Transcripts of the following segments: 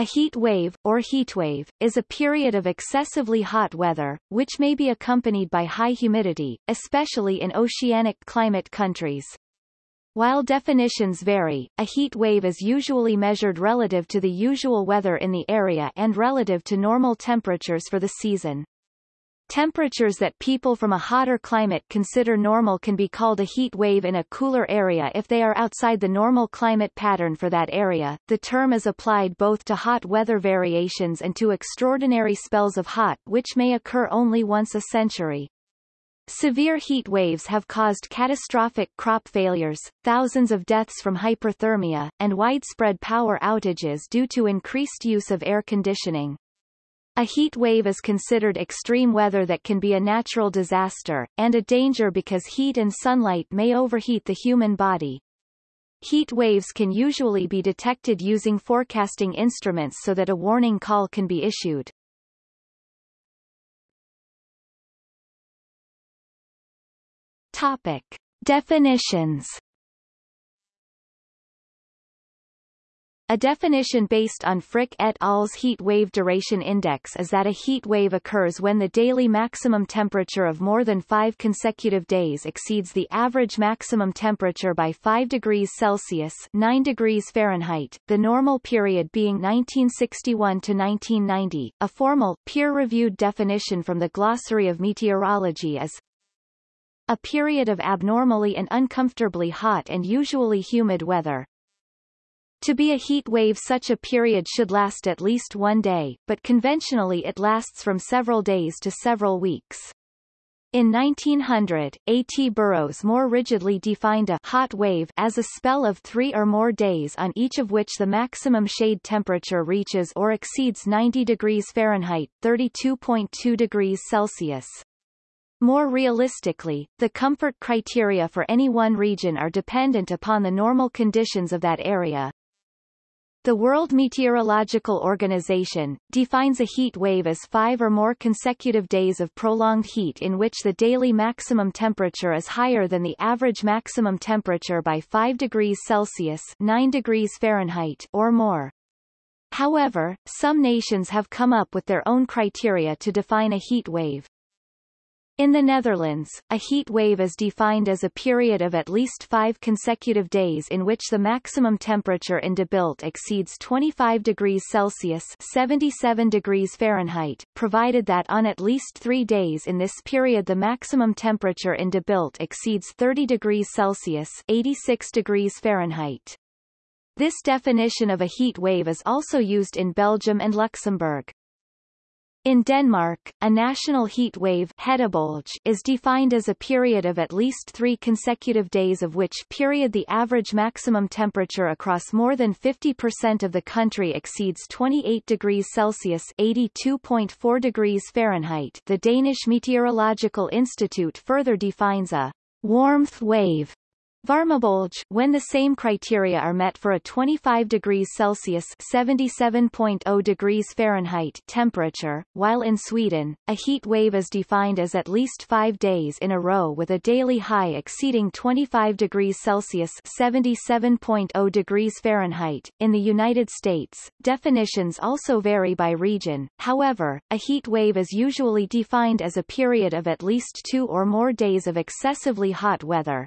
A heat wave, or heatwave, is a period of excessively hot weather, which may be accompanied by high humidity, especially in oceanic climate countries. While definitions vary, a heat wave is usually measured relative to the usual weather in the area and relative to normal temperatures for the season. Temperatures that people from a hotter climate consider normal can be called a heat wave in a cooler area if they are outside the normal climate pattern for that area. The term is applied both to hot weather variations and to extraordinary spells of hot which may occur only once a century. Severe heat waves have caused catastrophic crop failures, thousands of deaths from hyperthermia, and widespread power outages due to increased use of air conditioning. A heat wave is considered extreme weather that can be a natural disaster, and a danger because heat and sunlight may overheat the human body. Heat waves can usually be detected using forecasting instruments so that a warning call can be issued. Topic. Definitions A definition based on Frich et al.'s heat wave duration index is that a heat wave occurs when the daily maximum temperature of more than five consecutive days exceeds the average maximum temperature by 5 degrees Celsius 9 degrees Fahrenheit, the normal period being 1961 to 1990. A formal, peer-reviewed definition from the Glossary of Meteorology is a period of abnormally and uncomfortably hot and usually humid weather, to be a heat wave such a period should last at least one day, but conventionally it lasts from several days to several weeks. In 1900, A. T. Burrows more rigidly defined a hot wave as a spell of three or more days on each of which the maximum shade temperature reaches or exceeds 90 degrees Fahrenheit 32.2 degrees Celsius. More realistically, the comfort criteria for any one region are dependent upon the normal conditions of that area, the World Meteorological Organization, defines a heat wave as five or more consecutive days of prolonged heat in which the daily maximum temperature is higher than the average maximum temperature by 5 degrees Celsius 9 degrees Fahrenheit or more. However, some nations have come up with their own criteria to define a heat wave. In the Netherlands, a heat wave is defined as a period of at least five consecutive days in which the maximum temperature in De Bilt exceeds 25 degrees Celsius 77 degrees Fahrenheit, provided that on at least three days in this period the maximum temperature in De Bilt exceeds 30 degrees Celsius 86 degrees Fahrenheit. This definition of a heat wave is also used in Belgium and Luxembourg. In Denmark, a national heat wave is defined as a period of at least three consecutive days of which period the average maximum temperature across more than 50% of the country exceeds 28 degrees Celsius 82.4 degrees Fahrenheit. The Danish Meteorological Institute further defines a warmth wave Varmebølge when the same criteria are met for a 25 degrees Celsius 77.0 degrees Fahrenheit temperature, while in Sweden, a heat wave is defined as at least five days in a row with a daily high exceeding 25 degrees Celsius 77.0 degrees Fahrenheit. In the United States, definitions also vary by region, however, a heat wave is usually defined as a period of at least two or more days of excessively hot weather,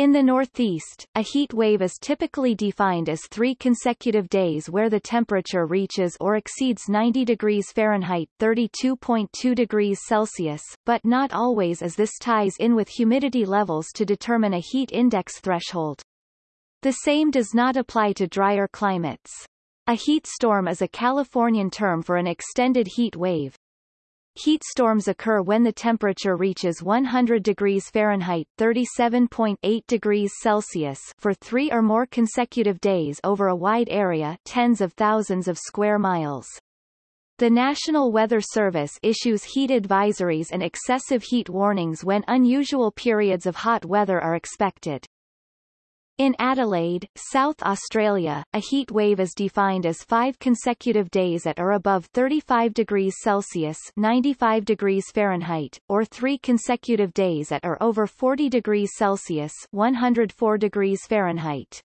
in the Northeast, a heat wave is typically defined as three consecutive days where the temperature reaches or exceeds 90 degrees Fahrenheit 32.2 degrees Celsius, but not always as this ties in with humidity levels to determine a heat index threshold. The same does not apply to drier climates. A heat storm is a Californian term for an extended heat wave, Heat storms occur when the temperature reaches 100 degrees Fahrenheit 37.8 degrees Celsius for three or more consecutive days over a wide area tens of thousands of square miles. The National Weather Service issues heat advisories and excessive heat warnings when unusual periods of hot weather are expected. In Adelaide, South Australia, a heat wave is defined as five consecutive days at or above 35 degrees Celsius 95 degrees Fahrenheit, or three consecutive days at or over 40 degrees Celsius 104 degrees Fahrenheit.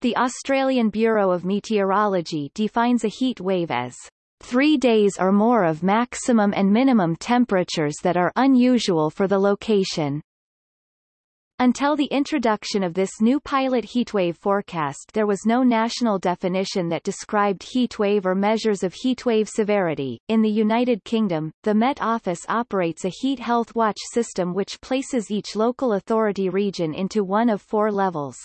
The Australian Bureau of Meteorology defines a heat wave as three days or more of maximum and minimum temperatures that are unusual for the location. Until the introduction of this new pilot heatwave forecast there was no national definition that described heatwave or measures of heatwave severity. In the United Kingdom, the Met Office operates a heat health watch system which places each local authority region into one of four levels.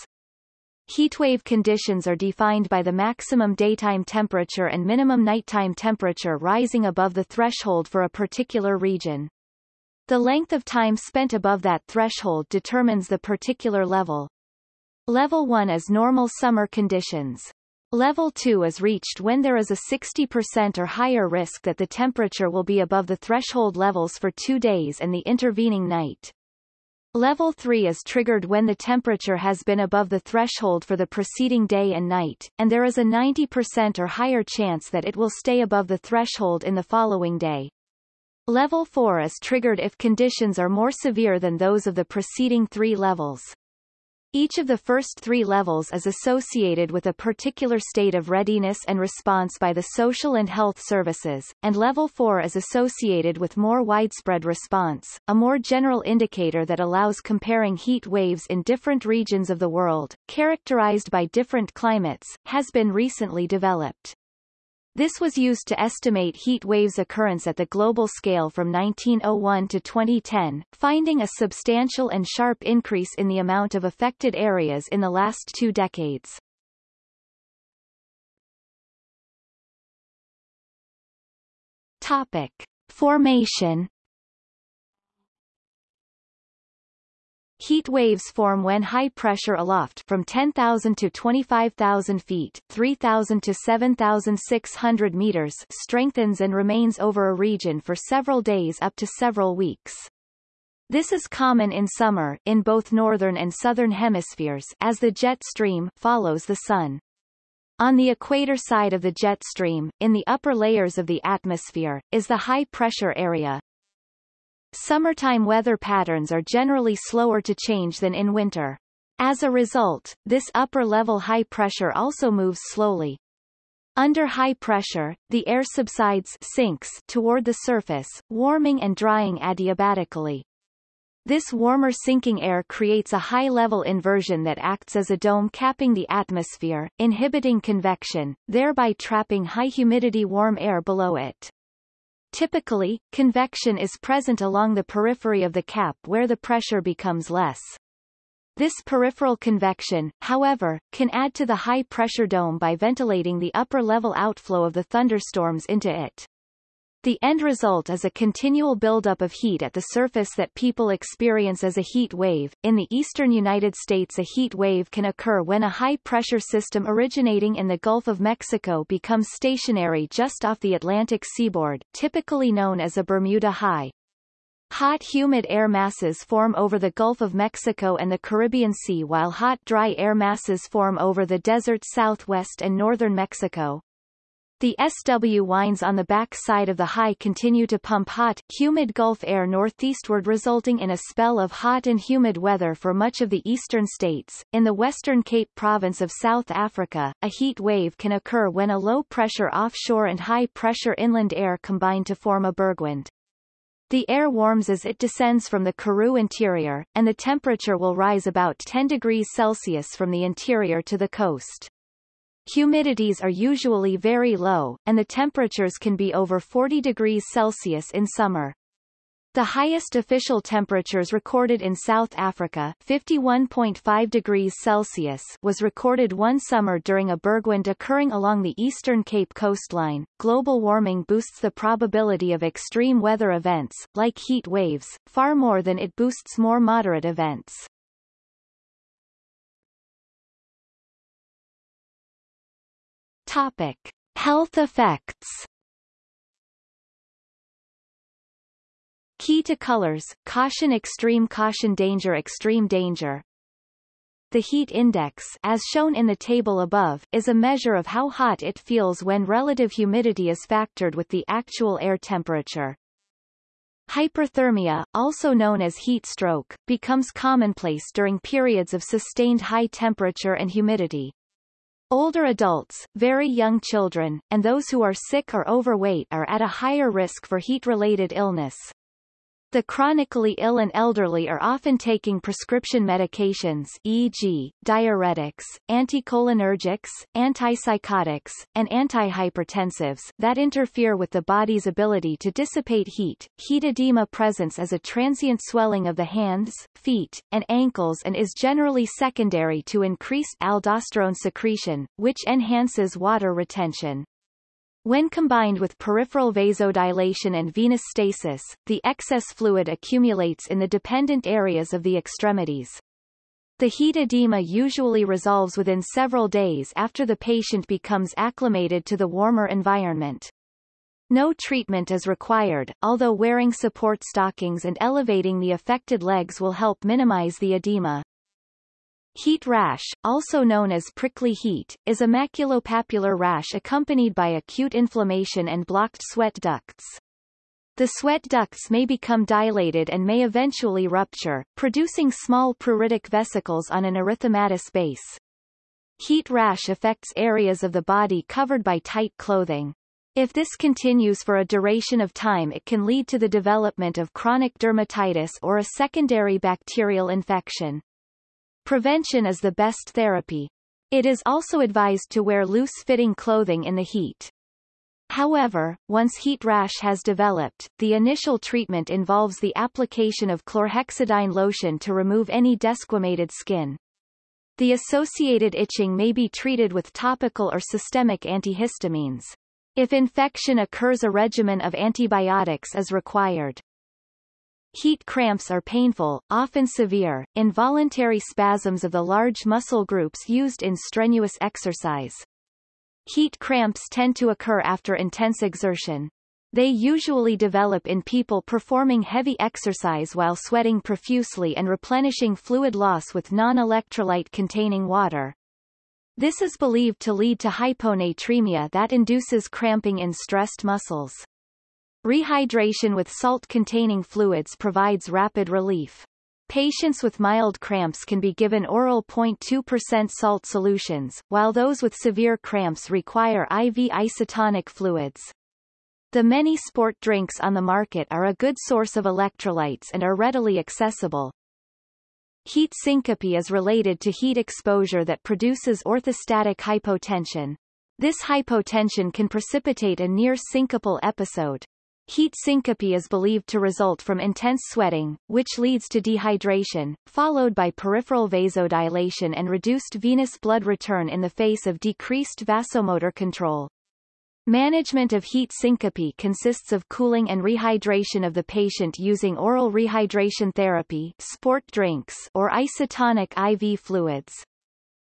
Heatwave conditions are defined by the maximum daytime temperature and minimum nighttime temperature rising above the threshold for a particular region. The length of time spent above that threshold determines the particular level. Level 1 is normal summer conditions. Level 2 is reached when there is a 60% or higher risk that the temperature will be above the threshold levels for two days and the intervening night. Level 3 is triggered when the temperature has been above the threshold for the preceding day and night, and there is a 90% or higher chance that it will stay above the threshold in the following day. Level 4 is triggered if conditions are more severe than those of the preceding three levels. Each of the first three levels is associated with a particular state of readiness and response by the social and health services, and level 4 is associated with more widespread response, a more general indicator that allows comparing heat waves in different regions of the world, characterized by different climates, has been recently developed. This was used to estimate heat waves occurrence at the global scale from 1901 to 2010, finding a substantial and sharp increase in the amount of affected areas in the last two decades. Topic. Formation Heat waves form when high pressure aloft from 10,000 to 25,000 feet 3,000 to 7,600 meters strengthens and remains over a region for several days up to several weeks. This is common in summer in both northern and southern hemispheres as the jet stream follows the sun. On the equator side of the jet stream, in the upper layers of the atmosphere, is the high-pressure area, Summertime weather patterns are generally slower to change than in winter. As a result, this upper-level high pressure also moves slowly. Under high pressure, the air subsides sinks toward the surface, warming and drying adiabatically. This warmer sinking air creates a high-level inversion that acts as a dome capping the atmosphere, inhibiting convection, thereby trapping high-humidity warm air below it. Typically, convection is present along the periphery of the cap where the pressure becomes less. This peripheral convection, however, can add to the high-pressure dome by ventilating the upper-level outflow of the thunderstorms into it. The end result is a continual buildup of heat at the surface that people experience as a heat wave. In the eastern United States a heat wave can occur when a high-pressure system originating in the Gulf of Mexico becomes stationary just off the Atlantic seaboard, typically known as a Bermuda High. Hot humid air masses form over the Gulf of Mexico and the Caribbean Sea while hot dry air masses form over the desert southwest and northern Mexico. The SW winds on the back side of the high continue to pump hot, humid Gulf air northeastward resulting in a spell of hot and humid weather for much of the eastern states. In the western Cape province of South Africa, a heat wave can occur when a low-pressure offshore and high-pressure inland air combine to form a bergwind. The air warms as it descends from the Karoo interior, and the temperature will rise about 10 degrees Celsius from the interior to the coast. Humidities are usually very low, and the temperatures can be over 40 degrees Celsius in summer. The highest official temperatures recorded in South Africa 51.5 degrees Celsius was recorded one summer during a bergwind occurring along the eastern Cape coastline. Global warming boosts the probability of extreme weather events, like heat waves, far more than it boosts more moderate events. Topic. Health effects Key to colors, caution extreme caution danger extreme danger The heat index as shown in the table above is a measure of how hot it feels when relative humidity is factored with the actual air temperature. Hyperthermia, also known as heat stroke, becomes commonplace during periods of sustained high temperature and humidity. Older adults, very young children, and those who are sick or overweight are at a higher risk for heat-related illness. The chronically ill and elderly are often taking prescription medications e.g., diuretics, anticholinergics, antipsychotics, and antihypertensives that interfere with the body's ability to dissipate heat. Heat edema presents as a transient swelling of the hands, feet, and ankles and is generally secondary to increased aldosterone secretion, which enhances water retention. When combined with peripheral vasodilation and venous stasis, the excess fluid accumulates in the dependent areas of the extremities. The heat edema usually resolves within several days after the patient becomes acclimated to the warmer environment. No treatment is required, although wearing support stockings and elevating the affected legs will help minimize the edema. Heat rash, also known as prickly heat, is a maculopapular rash accompanied by acute inflammation and blocked sweat ducts. The sweat ducts may become dilated and may eventually rupture, producing small pruritic vesicles on an erythematous base. Heat rash affects areas of the body covered by tight clothing. If this continues for a duration of time it can lead to the development of chronic dermatitis or a secondary bacterial infection. Prevention is the best therapy. It is also advised to wear loose-fitting clothing in the heat. However, once heat rash has developed, the initial treatment involves the application of chlorhexidine lotion to remove any desquamated skin. The associated itching may be treated with topical or systemic antihistamines. If infection occurs a regimen of antibiotics is required. Heat cramps are painful, often severe, involuntary spasms of the large muscle groups used in strenuous exercise. Heat cramps tend to occur after intense exertion. They usually develop in people performing heavy exercise while sweating profusely and replenishing fluid loss with non-electrolyte containing water. This is believed to lead to hyponatremia that induces cramping in stressed muscles. Rehydration with salt-containing fluids provides rapid relief. Patients with mild cramps can be given oral 0.2% salt solutions, while those with severe cramps require IV isotonic fluids. The many sport drinks on the market are a good source of electrolytes and are readily accessible. Heat syncope is related to heat exposure that produces orthostatic hypotension. This hypotension can precipitate a near syncopal episode. Heat syncope is believed to result from intense sweating, which leads to dehydration, followed by peripheral vasodilation and reduced venous blood return in the face of decreased vasomotor control. Management of heat syncope consists of cooling and rehydration of the patient using oral rehydration therapy sport drinks or isotonic IV fluids.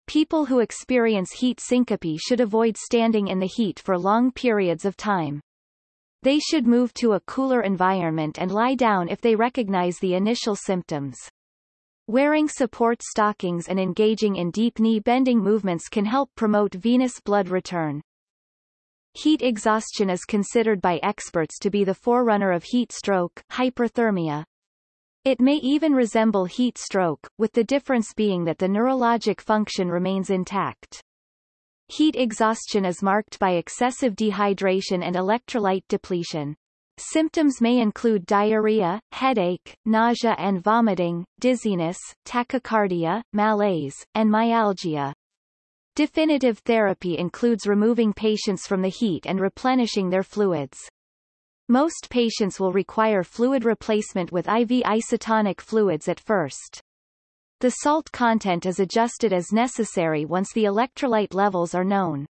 People who experience heat syncope should avoid standing in the heat for long periods of time. They should move to a cooler environment and lie down if they recognize the initial symptoms. Wearing support stockings and engaging in deep knee bending movements can help promote venous blood return. Heat exhaustion is considered by experts to be the forerunner of heat stroke hyperthermia. It may even resemble heat stroke, with the difference being that the neurologic function remains intact. Heat exhaustion is marked by excessive dehydration and electrolyte depletion. Symptoms may include diarrhea, headache, nausea and vomiting, dizziness, tachycardia, malaise, and myalgia. Definitive therapy includes removing patients from the heat and replenishing their fluids. Most patients will require fluid replacement with IV isotonic fluids at first. The salt content is adjusted as necessary once the electrolyte levels are known.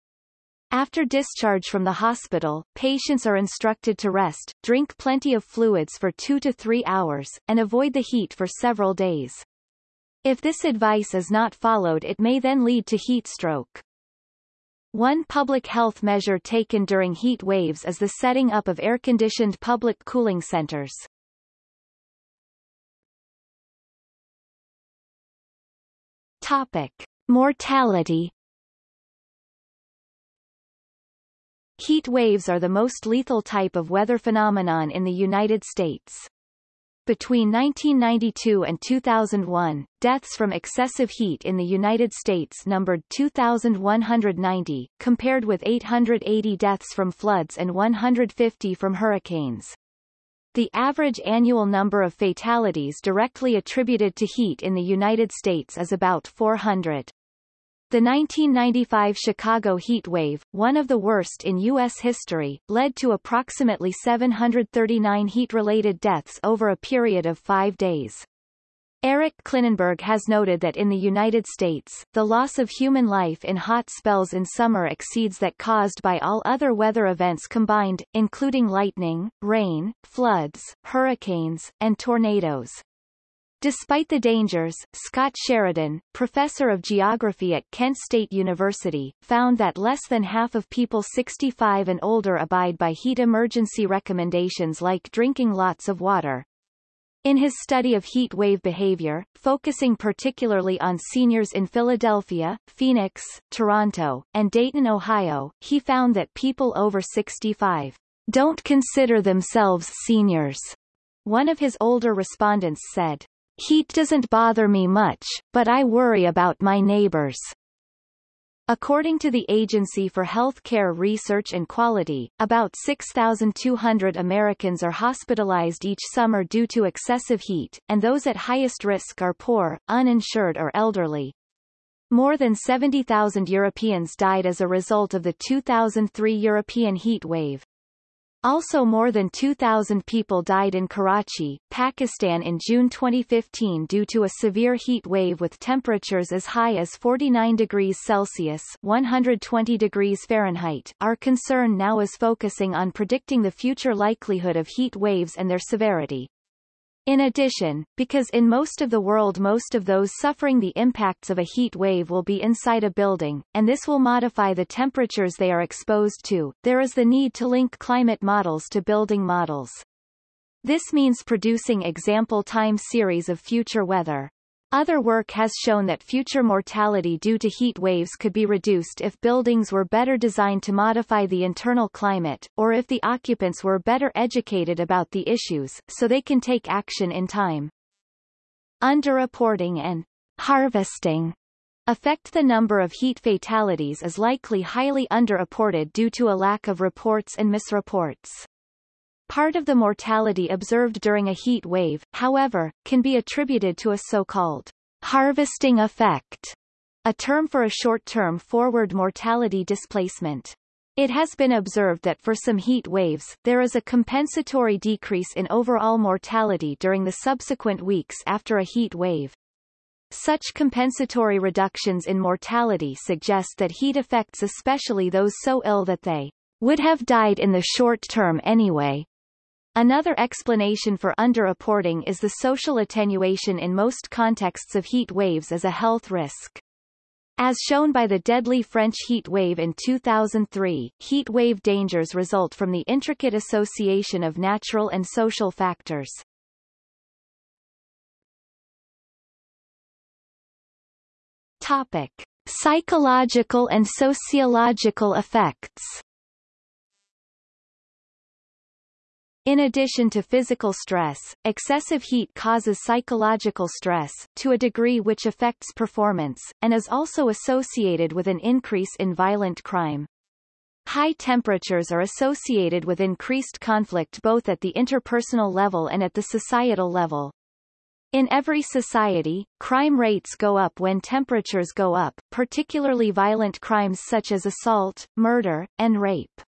After discharge from the hospital, patients are instructed to rest, drink plenty of fluids for two to three hours, and avoid the heat for several days. If this advice is not followed it may then lead to heat stroke. One public health measure taken during heat waves is the setting up of air-conditioned public cooling centers. Topic. Mortality Heat waves are the most lethal type of weather phenomenon in the United States. Between 1992 and 2001, deaths from excessive heat in the United States numbered 2,190, compared with 880 deaths from floods and 150 from hurricanes. The average annual number of fatalities directly attributed to heat in the United States is about 400. The 1995 Chicago heat wave, one of the worst in U.S. history, led to approximately 739 heat-related deaths over a period of five days. Eric Klinenberg has noted that in the United States, the loss of human life in hot spells in summer exceeds that caused by all other weather events combined, including lightning, rain, floods, hurricanes, and tornadoes. Despite the dangers, Scott Sheridan, professor of geography at Kent State University, found that less than half of people 65 and older abide by heat emergency recommendations like drinking lots of water. In his study of heat wave behavior, focusing particularly on seniors in Philadelphia, Phoenix, Toronto, and Dayton, Ohio, he found that people over 65 don't consider themselves seniors. One of his older respondents said, Heat doesn't bother me much, but I worry about my neighbors. According to the Agency for Health Care Research and Quality, about 6,200 Americans are hospitalized each summer due to excessive heat, and those at highest risk are poor, uninsured or elderly. More than 70,000 Europeans died as a result of the 2003 European heat wave. Also more than 2,000 people died in Karachi, Pakistan in June 2015 due to a severe heat wave with temperatures as high as 49 degrees Celsius 120 degrees Fahrenheit. Our concern now is focusing on predicting the future likelihood of heat waves and their severity. In addition, because in most of the world most of those suffering the impacts of a heat wave will be inside a building, and this will modify the temperatures they are exposed to, there is the need to link climate models to building models. This means producing example time series of future weather. Other work has shown that future mortality due to heat waves could be reduced if buildings were better designed to modify the internal climate, or if the occupants were better educated about the issues, so they can take action in time. Underreporting and harvesting affect the number of heat fatalities is likely highly underreported due to a lack of reports and misreports. Part of the mortality observed during a heat wave, however, can be attributed to a so-called harvesting effect, a term for a short-term forward mortality displacement. It has been observed that for some heat waves, there is a compensatory decrease in overall mortality during the subsequent weeks after a heat wave. Such compensatory reductions in mortality suggest that heat affects especially those so ill that they would have died in the short term anyway, Another explanation for underreporting is the social attenuation in most contexts of heat waves as a health risk. As shown by the deadly French heat wave in 2003, heat wave dangers result from the intricate association of natural and social factors. Topic. Psychological and sociological effects In addition to physical stress, excessive heat causes psychological stress, to a degree which affects performance, and is also associated with an increase in violent crime. High temperatures are associated with increased conflict both at the interpersonal level and at the societal level. In every society, crime rates go up when temperatures go up, particularly violent crimes such as assault, murder, and rape.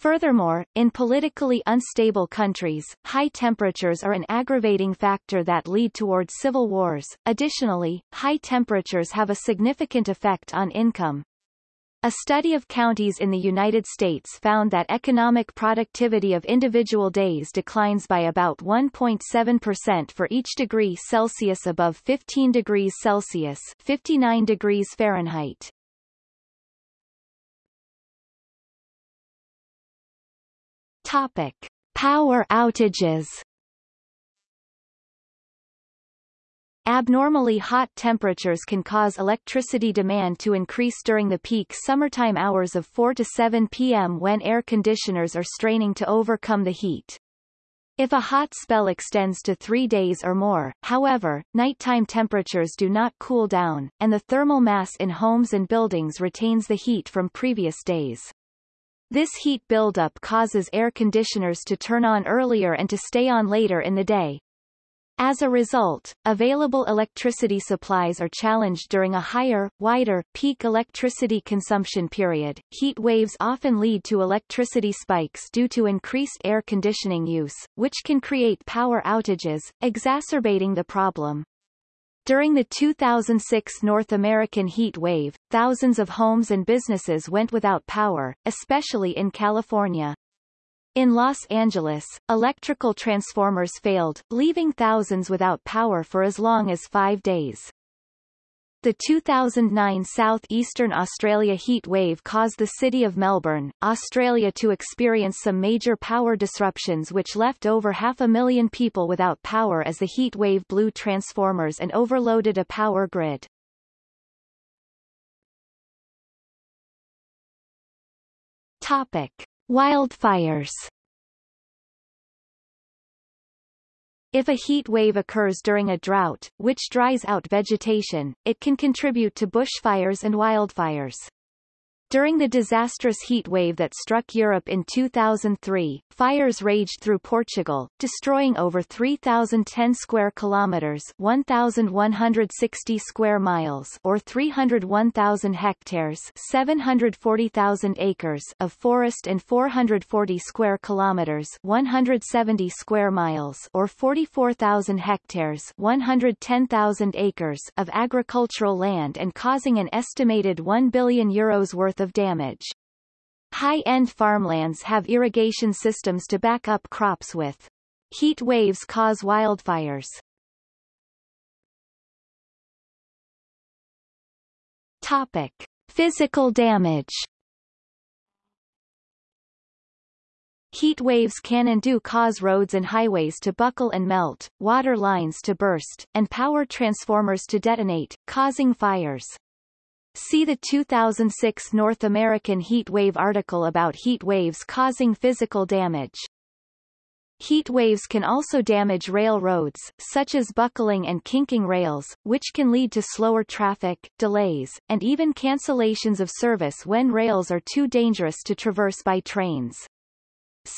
Furthermore, in politically unstable countries, high temperatures are an aggravating factor that lead toward civil wars. Additionally, high temperatures have a significant effect on income. A study of counties in the United States found that economic productivity of individual days declines by about 1.7% for each degree Celsius above 15 degrees Celsius 59 degrees Fahrenheit. Topic: Power outages. Abnormally hot temperatures can cause electricity demand to increase during the peak summertime hours of 4 to 7 p.m. when air conditioners are straining to overcome the heat. If a hot spell extends to three days or more, however, nighttime temperatures do not cool down, and the thermal mass in homes and buildings retains the heat from previous days. This heat buildup causes air conditioners to turn on earlier and to stay on later in the day. As a result, available electricity supplies are challenged during a higher, wider, peak electricity consumption period. Heat waves often lead to electricity spikes due to increased air conditioning use, which can create power outages, exacerbating the problem. During the 2006 North American heat wave, thousands of homes and businesses went without power, especially in California. In Los Angeles, electrical transformers failed, leaving thousands without power for as long as five days. The 2009 southeastern Australia heat wave caused the city of Melbourne, Australia to experience some major power disruptions which left over half a million people without power as the heat wave blew transformers and overloaded a power grid. Topic. Wildfires If a heat wave occurs during a drought, which dries out vegetation, it can contribute to bushfires and wildfires. During the disastrous heat wave that struck Europe in 2003, fires raged through Portugal, destroying over 3,010 square kilometers 1,160 square miles or 301,000 hectares 740,000 acres of forest and 440 square kilometers 170 square miles or 44,000 hectares 110,000 acres of agricultural land and causing an estimated 1 billion euros worth of damage. High-end farmlands have irrigation systems to back up crops with. Heat waves cause wildfires. Topic. Physical damage Heat waves can and do cause roads and highways to buckle and melt, water lines to burst, and power transformers to detonate, causing fires. See the 2006 North American heat wave article about heat waves causing physical damage. Heat waves can also damage railroads, such as buckling and kinking rails, which can lead to slower traffic, delays, and even cancellations of service when rails are too dangerous to traverse by trains.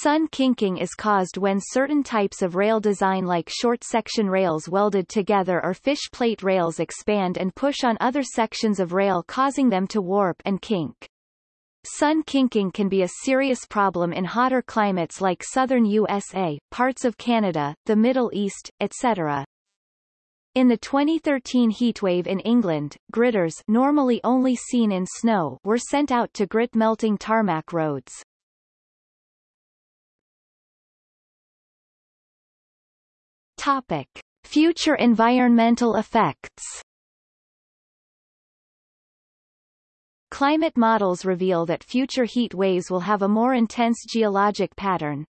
Sun kinking is caused when certain types of rail design like short-section rails welded together or fish plate rails expand and push on other sections of rail causing them to warp and kink. Sun kinking can be a serious problem in hotter climates like southern USA, parts of Canada, the Middle East, etc. In the 2013 heatwave in England, gritters normally only seen in snow were sent out to grit melting tarmac roads. Topic. Future environmental effects Climate models reveal that future heat waves will have a more intense geologic pattern.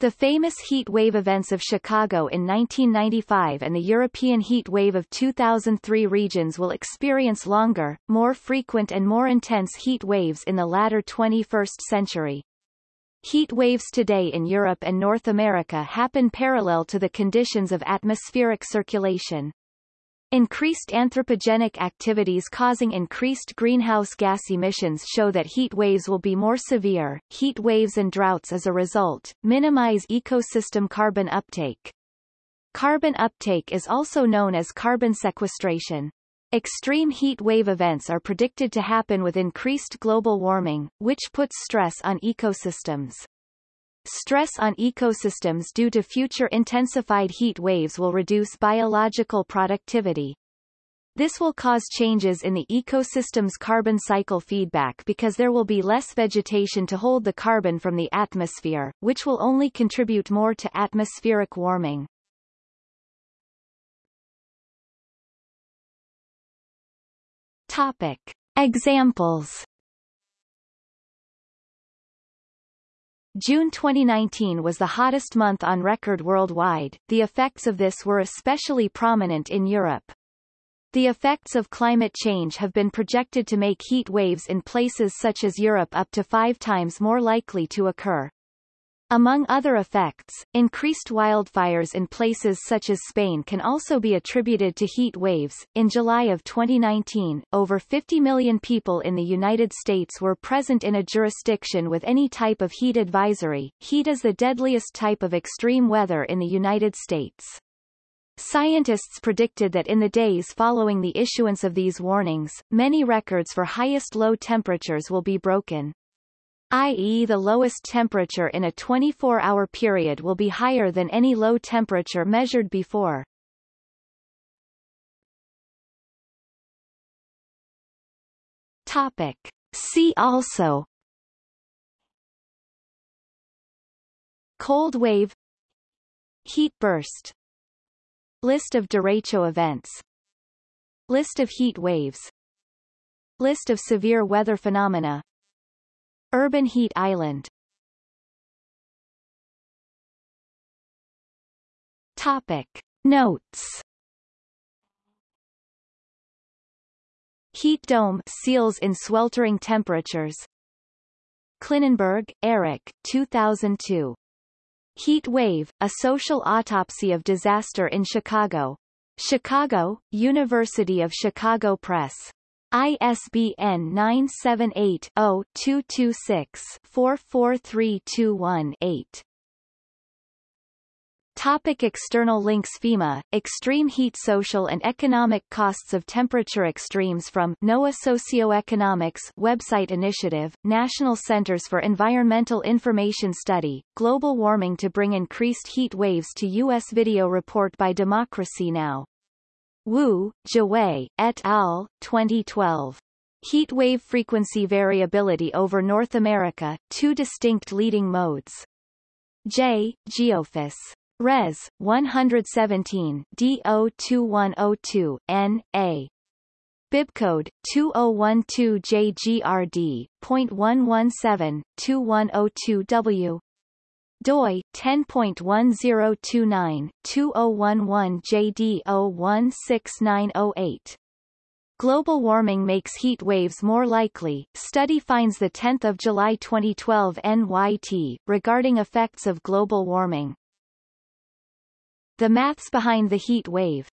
The famous heat wave events of Chicago in 1995 and the European heat wave of 2003 regions will experience longer, more frequent and more intense heat waves in the latter 21st century. Heat waves today in Europe and North America happen parallel to the conditions of atmospheric circulation. Increased anthropogenic activities causing increased greenhouse gas emissions show that heat waves will be more severe. Heat waves and droughts as a result, minimize ecosystem carbon uptake. Carbon uptake is also known as carbon sequestration. Extreme heat wave events are predicted to happen with increased global warming, which puts stress on ecosystems. Stress on ecosystems due to future intensified heat waves will reduce biological productivity. This will cause changes in the ecosystem's carbon cycle feedback because there will be less vegetation to hold the carbon from the atmosphere, which will only contribute more to atmospheric warming. Topic. Examples June 2019 was the hottest month on record worldwide. The effects of this were especially prominent in Europe. The effects of climate change have been projected to make heat waves in places such as Europe up to five times more likely to occur. Among other effects, increased wildfires in places such as Spain can also be attributed to heat waves. In July of 2019, over 50 million people in the United States were present in a jurisdiction with any type of heat advisory. Heat is the deadliest type of extreme weather in the United States. Scientists predicted that in the days following the issuance of these warnings, many records for highest low temperatures will be broken i.e. the lowest temperature in a 24-hour period will be higher than any low temperature measured before. Topic. See also Cold wave Heat burst List of derecho events List of heat waves List of severe weather phenomena Urban heat island Topic. Notes Heat dome seals in sweltering temperatures Klinenberg, Eric 2002. Heat Wave, A Social Autopsy of Disaster in Chicago. Chicago, University of Chicago Press. ISBN 978-0-226-44321-8. Topic external links FEMA, Extreme Heat Social and Economic Costs of Temperature Extremes from NOAA Socioeconomics website initiative, National Centers for Environmental Information Study, Global Warming to Bring Increased Heat Waves to U.S. Video report by Democracy Now! Wu, Jiawei, et al., 2012. Heat wave frequency variability over North America, two distinct leading modes. J. Geophys. Res. 117 DO2102 N. A. Bibcode 2012JGRD.117-2102W doi 10.1029-2011-JD016908. Global warming makes heat waves more likely. Study finds the 10th of July 2012 NYT regarding effects of global warming. The maths behind the heat wave